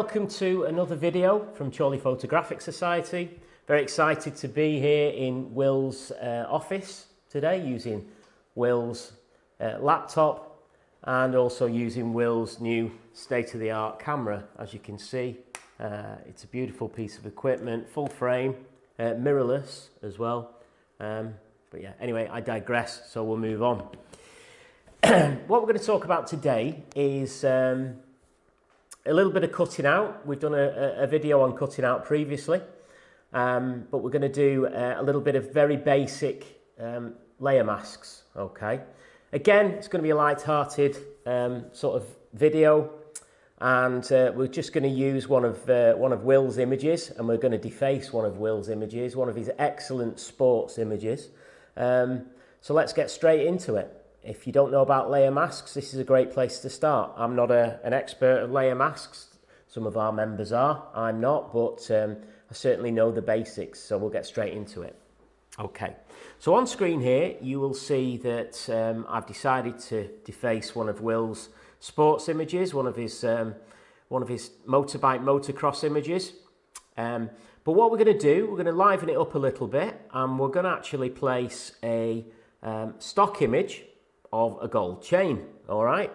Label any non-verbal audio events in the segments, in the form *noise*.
welcome to another video from Chorley Photographic Society. Very excited to be here in Will's uh, office today using Will's uh, laptop and also using Will's new state-of-the-art camera. As you can see, uh, it's a beautiful piece of equipment, full frame, uh, mirrorless as well. Um, but yeah, anyway, I digress, so we'll move on. *clears throat* what we're going to talk about today is um, a little bit of cutting out. We've done a, a video on cutting out previously, um, but we're going to do uh, a little bit of very basic um, layer masks, okay? Again, it's going to be a light-hearted um, sort of video, and uh, we're just going to use one of, uh, one of Will's images, and we're going to deface one of Will's images, one of his excellent sports images. Um, so let's get straight into it. If you don't know about layer masks, this is a great place to start. I'm not a, an expert of layer masks. Some of our members are. I'm not, but um, I certainly know the basics, so we'll get straight into it. Okay, so on screen here, you will see that um, I've decided to deface one of Will's sports images, one of his, um, one of his motorbike motocross images. Um, but what we're going to do, we're going to liven it up a little bit, and we're going to actually place a um, stock image of a gold chain, all right?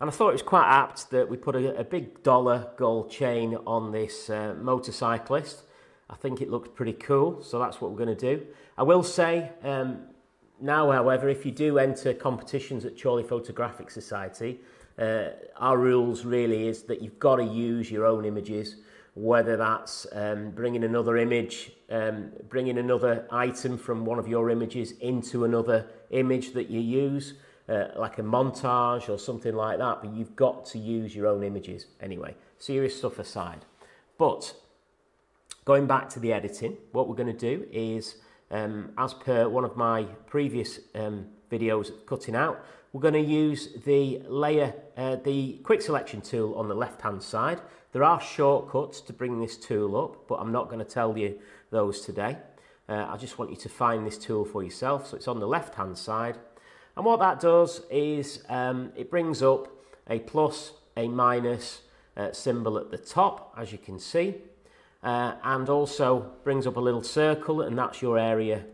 And I thought it was quite apt that we put a, a big dollar gold chain on this uh, motorcyclist. I think it looked pretty cool, so that's what we're going to do. I will say, um, now, however, if you do enter competitions at Chorley Photographic Society, uh, our rules really is that you've got to use your own images, whether that's um, bringing another image, um, bringing another item from one of your images into another image that you use, uh, like a montage or something like that, but you've got to use your own images anyway. Serious stuff aside. But going back to the editing, what we're going to do is, um, as per one of my previous um, videos cutting out, we're going to use the layer, uh, the quick selection tool on the left hand side. There are shortcuts to bring this tool up, but I'm not going to tell you those today. Uh, I just want you to find this tool for yourself. So it's on the left hand side and what that does is um, it brings up a plus, a minus uh, symbol at the top, as you can see, uh, and also brings up a little circle, and that's your area.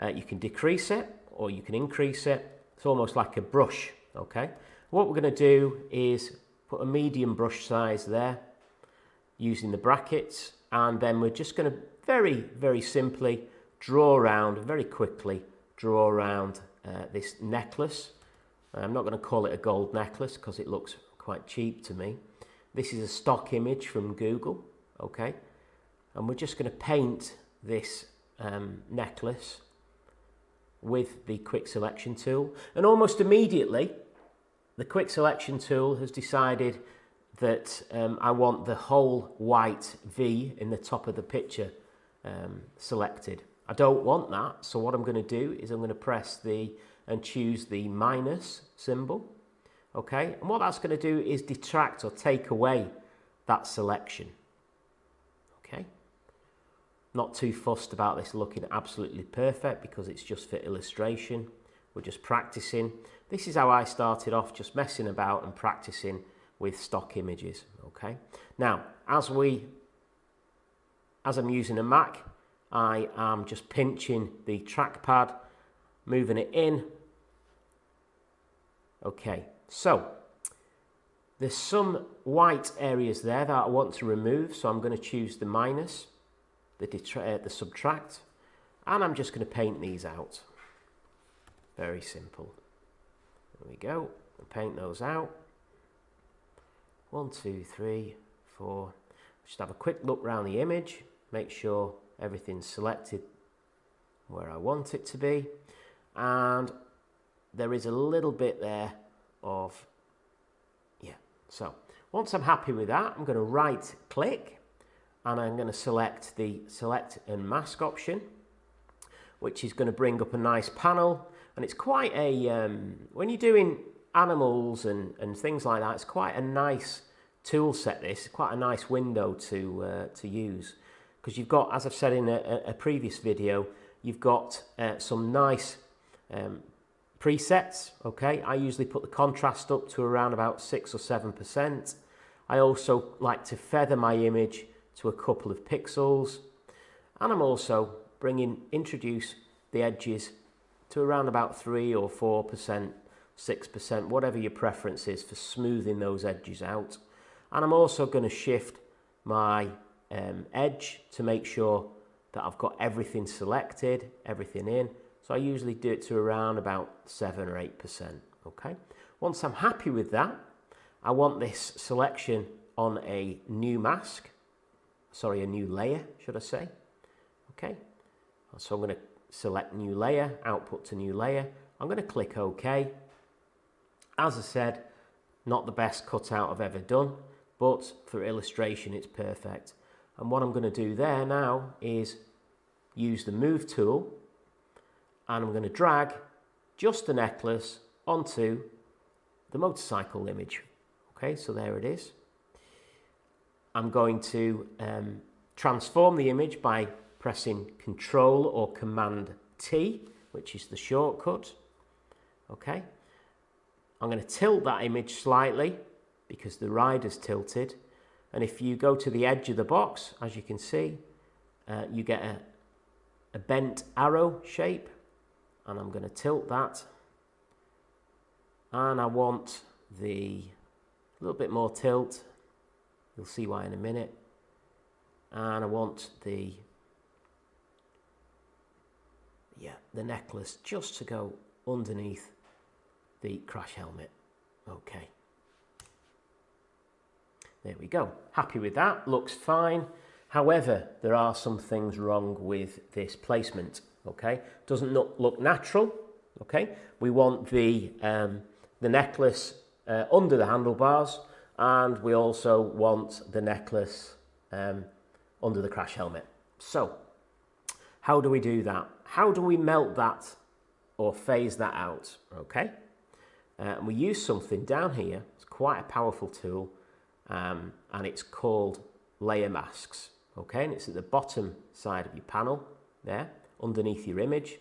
Uh, you can decrease it or you can increase it. It's almost like a brush, okay? What we're going to do is put a medium brush size there using the brackets, and then we're just going to very, very simply draw around, very quickly draw around uh, this necklace. I'm not going to call it a gold necklace because it looks quite cheap to me. This is a stock image from Google, okay? And we're just going to paint this um, necklace with the quick selection tool. And almost immediately, the quick selection tool has decided that um, I want the whole white V in the top of the picture um, selected. I don't want that, so what I'm going to do is I'm going to press the and choose the minus symbol. Okay, and what that's going to do is detract or take away that selection. Okay, not too fussed about this looking absolutely perfect because it's just for illustration. We're just practicing. This is how I started off, just messing about and practicing with stock images. Okay, now as we, as I'm using a Mac, I am just pinching the trackpad, moving it in. Okay, so there's some white areas there that I want to remove, so I'm going to choose the minus, the, uh, the subtract, and I'm just going to paint these out. Very simple. There we go. paint those out. One, two, three, four. Just have a quick look around the image. Make sure everything's selected where I want it to be. And there is a little bit there of yeah. So once I'm happy with that I'm going to right click and I'm going to select the select and mask option which is going to bring up a nice panel. And it's quite a um, when you're doing animals and, and things like that it's quite a nice tool set this quite a nice window to uh, to use because you've got, as I've said in a, a previous video, you've got uh, some nice um, presets, okay? I usually put the contrast up to around about 6 or 7%. I also like to feather my image to a couple of pixels and I'm also bringing, introduce the edges to around about 3 or 4%, 6%, whatever your preference is for smoothing those edges out. And I'm also going to shift my um, edge to make sure that I've got everything selected, everything in. So I usually do it to around about 7 or 8%. Okay. Once I'm happy with that, I want this selection on a new mask. Sorry, a new layer, should I say. Okay. So I'm going to select new layer, output to new layer. I'm going to click OK. As I said, not the best cutout I've ever done, but for illustration, it's perfect. And what I'm going to do there now is use the move tool and I'm going to drag just the necklace onto the motorcycle image. Okay, so there it is. I'm going to um, transform the image by pressing Control or Command T, which is the shortcut. Okay, I'm going to tilt that image slightly because the rider's tilted. And if you go to the edge of the box, as you can see, uh, you get a, a bent arrow shape. And I'm going to tilt that. And I want the a little bit more tilt. You'll see why in a minute. And I want the yeah, the necklace just to go underneath the crash helmet. Okay. There we go. Happy with that. Looks fine. However, there are some things wrong with this placement. Okay. Doesn't look, natural. Okay. We want the, um, the necklace uh, under the handlebars and we also want the necklace um, under the crash helmet. So, how do we do that? How do we melt that or phase that out? Okay. Uh, and we use something down here. It's quite a powerful tool um, and it's called layer masks. Okay, and it's at the bottom side of your panel there, underneath your image.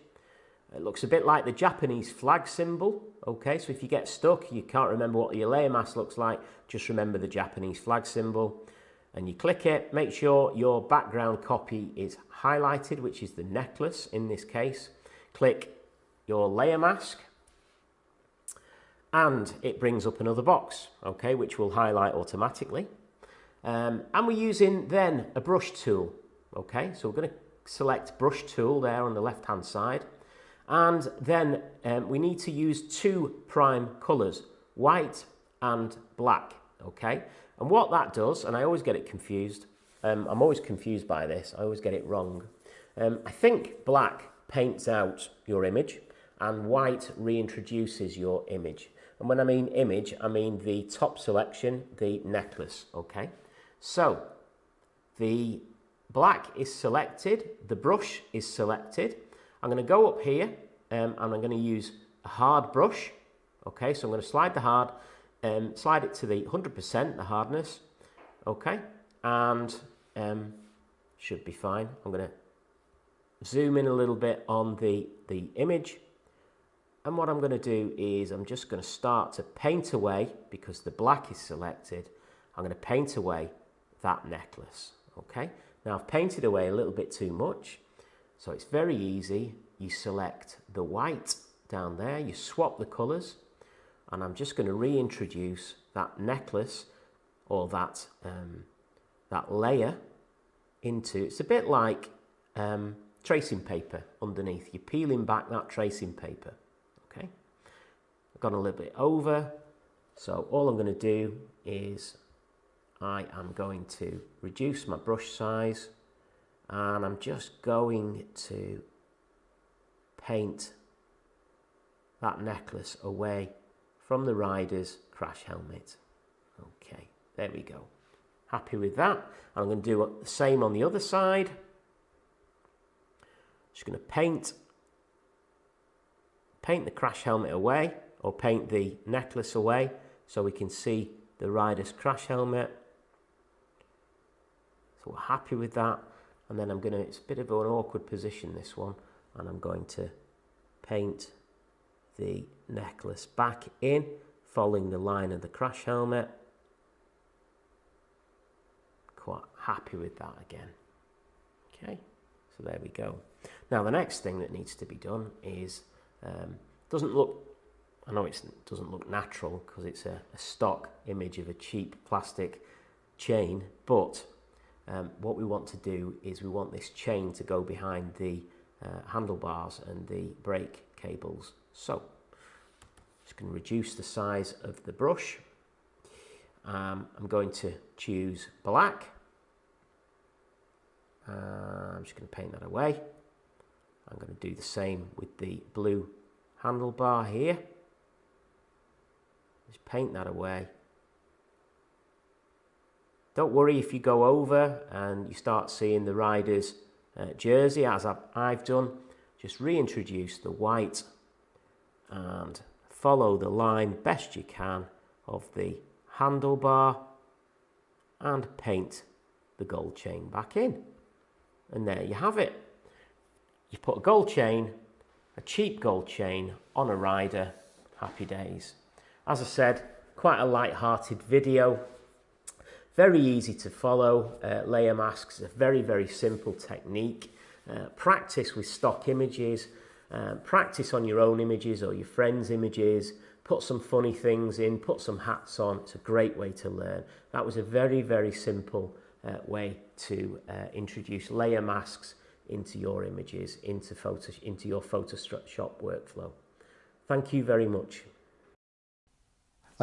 It looks a bit like the Japanese flag symbol. Okay, so if you get stuck, you can't remember what your layer mask looks like, just remember the Japanese flag symbol. And you click it, make sure your background copy is highlighted, which is the necklace in this case. Click your layer mask and it brings up another box, okay, which will highlight automatically. Um, and we're using then a brush tool, okay, so we're going to select brush tool there on the left hand side. And then um, we need to use two prime colours, white and black, okay. And what that does, and I always get it confused, um, I'm always confused by this, I always get it wrong. Um, I think black paints out your image and white reintroduces your image. And when I mean image, I mean the top selection, the necklace, okay? So, the black is selected, the brush is selected. I'm going to go up here um, and I'm going to use a hard brush, okay? So I'm going to slide the hard, um, slide it to the 100%, the hardness, okay? And um, should be fine. I'm going to zoom in a little bit on the, the image and what I'm going to do is I'm just going to start to paint away, because the black is selected, I'm going to paint away that necklace. Okay, now I've painted away a little bit too much, so it's very easy. You select the white down there, you swap the colours, and I'm just going to reintroduce that necklace or that, um, that layer into, it's a bit like um, tracing paper underneath. You're peeling back that tracing paper gone a little bit over. So all I'm going to do is I am going to reduce my brush size and I'm just going to paint that necklace away from the rider's crash helmet. Okay, there we go. Happy with that. I'm going to do the same on the other side. Just going to paint paint the crash helmet away or paint the necklace away so we can see the rider's crash helmet. So we're happy with that. And then I'm going to, it's a bit of an awkward position this one, and I'm going to paint the necklace back in, following the line of the crash helmet. Quite happy with that again. Okay, so there we go. Now the next thing that needs to be done is, um, doesn't look, I know it doesn't look natural because it's a, a, stock image of a cheap plastic chain, but um, what we want to do is we want this chain to go behind the uh, handlebars and the brake cables. So, just going to reduce the size of the brush. Um, I'm going to choose black. Uh, I'm just going to paint that away. I'm going to do the same with the blue handlebar here. Just paint that away. Don't worry if you go over and you start seeing the rider's uh, jersey as I've, I've done. Just reintroduce the white and follow the line best you can of the handlebar and paint the gold chain back in. And there you have it. You put a gold chain, a cheap gold chain on a rider, happy days. As I said, quite a light-hearted video. Very easy to follow. Uh, layer masks, a very, very simple technique. Uh, practice with stock images. Uh, practice on your own images or your friends' images. Put some funny things in, put some hats on. It's a great way to learn. That was a very, very simple uh, way to uh, introduce layer masks into your images, into, photo, into your Photoshop workflow. Thank you very much.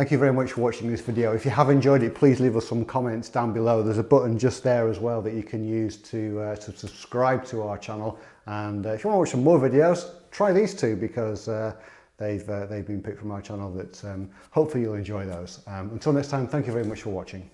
Thank you very much for watching this video. If you have enjoyed it, please leave us some comments down below. There's a button just there as well that you can use to, uh, to subscribe to our channel. And uh, if you want to watch some more videos, try these two because uh, they've, uh, they've been picked from our channel that um, hopefully you'll enjoy those. Um, until next time, thank you very much for watching.